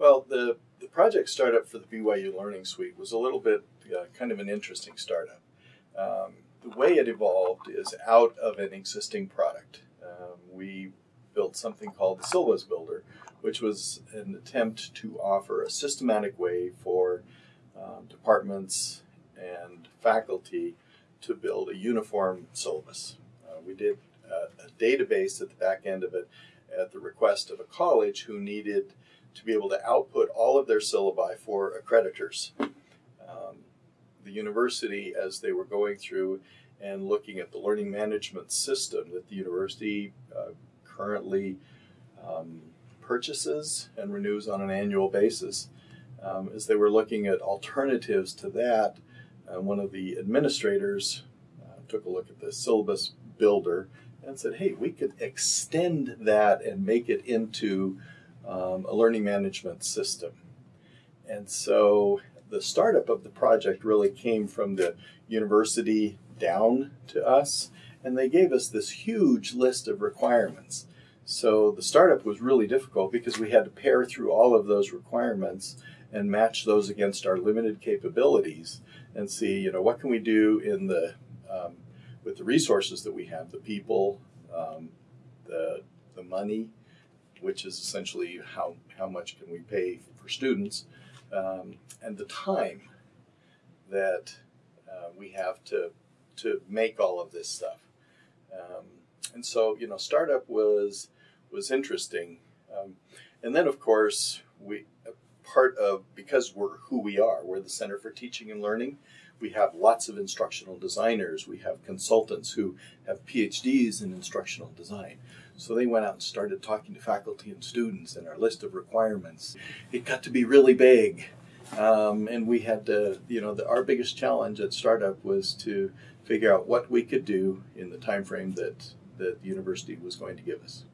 Well, the, the project startup for the BYU Learning Suite was a little bit uh, kind of an interesting startup. Um, the way it evolved is out of an existing product. Um, we built something called the Syllabus Builder, which was an attempt to offer a systematic way for um, departments and faculty to build a uniform syllabus. Uh, we did a, a database at the back end of it at the request of a college who needed to be able to output all of their syllabi for accreditors. Um, the university, as they were going through and looking at the learning management system that the university uh, currently um, purchases and renews on an annual basis, um, as they were looking at alternatives to that, uh, one of the administrators uh, took a look at the syllabus builder and said, hey, we could extend that and make it into um, a learning management system. And so the startup of the project really came from the university down to us, and they gave us this huge list of requirements. So the startup was really difficult because we had to pare through all of those requirements and match those against our limited capabilities and see, you know, what can we do in the um, with the resources that we have, the people, um, the the money, which is essentially how how much can we pay for students, um, and the time that uh, we have to to make all of this stuff. Um, and so, you know, startup was was interesting, um, and then of course we part of because we're who we are. We're the Center for Teaching and Learning. We have lots of instructional designers. We have consultants who have PhDs in instructional design. So they went out and started talking to faculty and students and our list of requirements. It got to be really big. Um, and we had to, you know, the, our biggest challenge at startup was to figure out what we could do in the time frame that, that the university was going to give us.